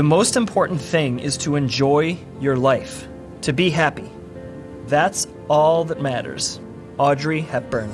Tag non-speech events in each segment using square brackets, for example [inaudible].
The most important thing is to enjoy your life, to be happy. That's all that matters. Audrey Hepburn.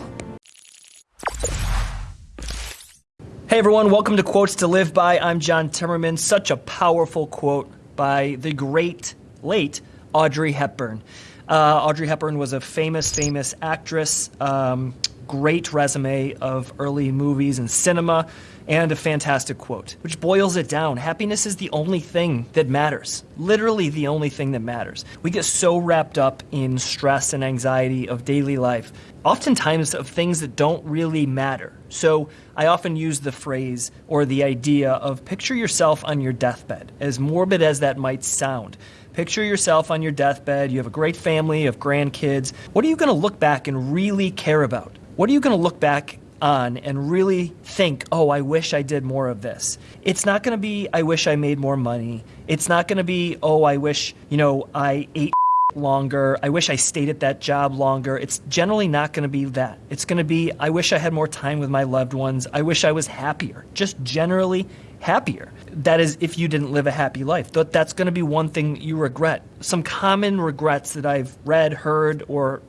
Hey everyone, welcome to Quotes to Live By. I'm John Timmerman. Such a powerful quote by the great, late Audrey Hepburn. Uh, Audrey Hepburn was a famous, famous actress, um, great resume of early movies and cinema and a fantastic quote, which boils it down. Happiness is the only thing that matters. Literally the only thing that matters. We get so wrapped up in stress and anxiety of daily life, oftentimes of things that don't really matter. So I often use the phrase or the idea of picture yourself on your deathbed, as morbid as that might sound. Picture yourself on your deathbed, you have a great family, have grandkids. What are you going to look back and really care about? What are you going to look back on and really think, oh, I wish I did more of this. It's not going to be, I wish I made more money. It's not going to be, oh, I wish, you know, I ate [laughs] longer. I wish I stayed at that job longer. It's generally not going to be that. It's going to be, I wish I had more time with my loved ones. I wish I was happier. Just generally happier. That is, if you didn't live a happy life. That's going to be one thing you regret. Some common regrets that I've read, heard, or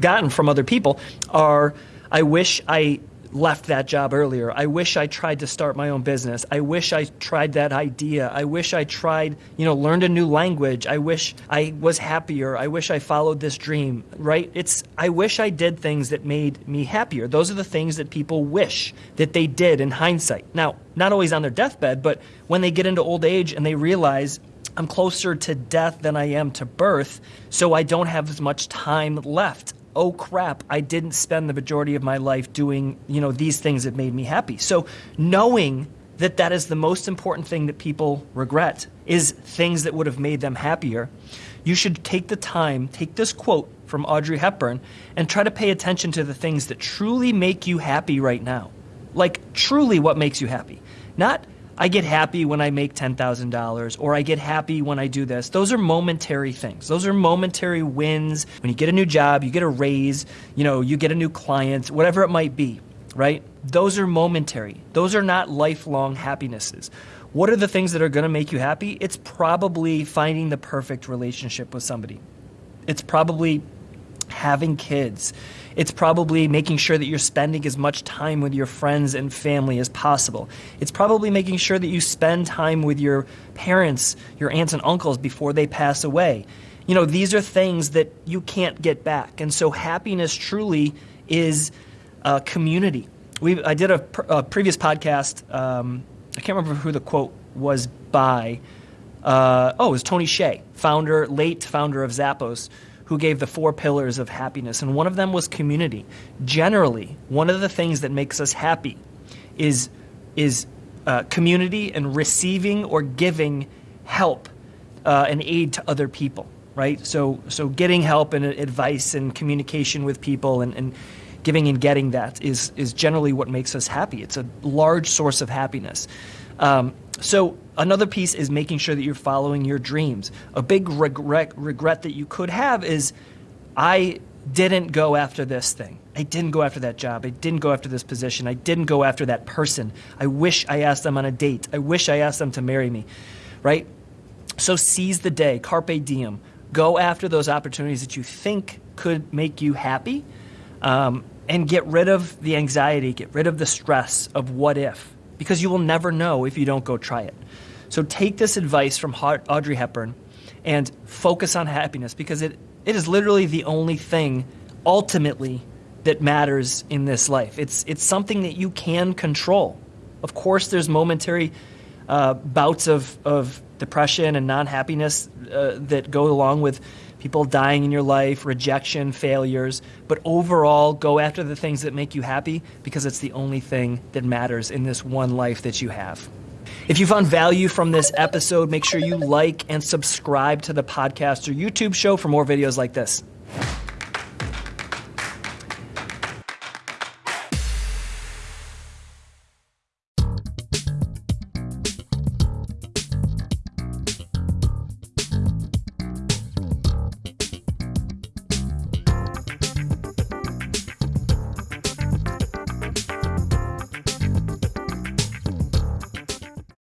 gotten from other people are I wish I left that job earlier. I wish I tried to start my own business. I wish I tried that idea. I wish I tried, you know, learned a new language. I wish I was happier. I wish I followed this dream, right? It's I wish I did things that made me happier. Those are the things that people wish that they did in hindsight. Now, not always on their deathbed, but when they get into old age and they realize I'm closer to death than I am to birth, so I don't have as much time left oh crap, I didn't spend the majority of my life doing, you know, these things that made me happy. So knowing that that is the most important thing that people regret is things that would have made them happier. You should take the time, take this quote from Audrey Hepburn and try to pay attention to the things that truly make you happy right now. Like truly what makes you happy. Not I get happy when I make $10,000 or I get happy when I do this. Those are momentary things. Those are momentary wins. When you get a new job, you get a raise, you know, you get a new client, whatever it might be, right? Those are momentary. Those are not lifelong happinesses. What are the things that are going to make you happy? It's probably finding the perfect relationship with somebody. It's probably having kids. It's probably making sure that you're spending as much time with your friends and family as possible. It's probably making sure that you spend time with your parents, your aunts and uncles before they pass away. You know, these are things that you can't get back. And so happiness truly is a community. We, I did a, a previous podcast, um, I can't remember who the quote was by. Uh, oh, it was Tony Hsieh, founder, late founder of Zappos who gave the four pillars of happiness, and one of them was community. Generally, one of the things that makes us happy is, is uh, community and receiving or giving help uh, and aid to other people, right? So, so getting help and advice and communication with people and, and giving and getting that is, is generally what makes us happy. It's a large source of happiness. Um, so another piece is making sure that you're following your dreams. A big regret, regret that you could have is I didn't go after this thing. I didn't go after that job. I didn't go after this position. I didn't go after that person. I wish I asked them on a date. I wish I asked them to marry me, right? So seize the day, carpe diem. Go after those opportunities that you think could make you happy um, and get rid of the anxiety, get rid of the stress of what if because you will never know if you don't go try it. So take this advice from Audrey Hepburn and focus on happiness because it, it is literally the only thing ultimately that matters in this life. It's, it's something that you can control. Of course, there's momentary uh, bouts of, of depression and non-happiness uh, that go along with people dying in your life, rejection, failures, but overall go after the things that make you happy because it's the only thing that matters in this one life that you have. If you found value from this episode, make sure you like and subscribe to the podcast or YouTube show for more videos like this.